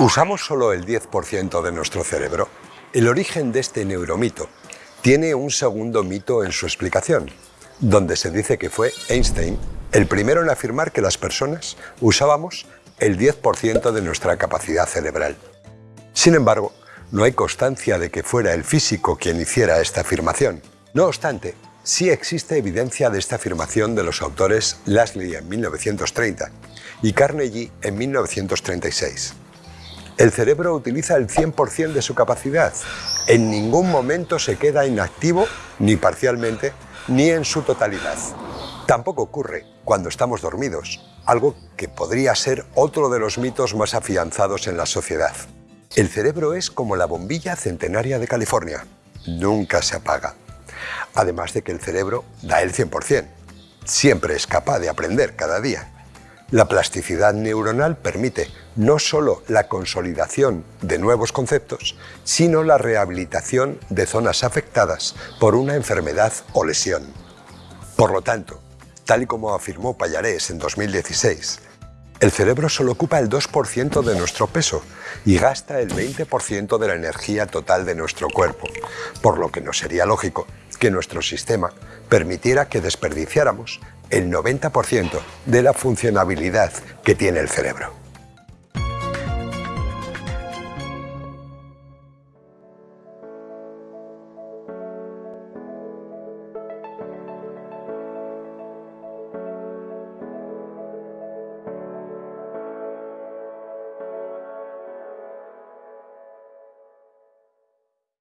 ¿Usamos solo el 10% de nuestro cerebro? El origen de este neuromito tiene un segundo mito en su explicación, donde se dice que fue Einstein el primero en afirmar que las personas usábamos el 10% de nuestra capacidad cerebral. Sin embargo, no hay constancia de que fuera el físico quien hiciera esta afirmación. No obstante, sí existe evidencia de esta afirmación de los autores Lasley en 1930 y Carnegie en 1936. El cerebro utiliza el 100% de su capacidad. En ningún momento se queda inactivo, ni parcialmente, ni en su totalidad. Tampoco ocurre cuando estamos dormidos, algo que podría ser otro de los mitos más afianzados en la sociedad. El cerebro es como la bombilla centenaria de California. Nunca se apaga. Además de que el cerebro da el 100%. Siempre es capaz de aprender cada día. La plasticidad neuronal permite no solo la consolidación de nuevos conceptos, sino la rehabilitación de zonas afectadas por una enfermedad o lesión. Por lo tanto, tal y como afirmó Payarés en 2016, el cerebro solo ocupa el 2% de nuestro peso y gasta el 20% de la energía total de nuestro cuerpo, por lo que no sería lógico que nuestro sistema permitiera que desperdiciáramos el 90% de la funcionabilidad que tiene el cerebro.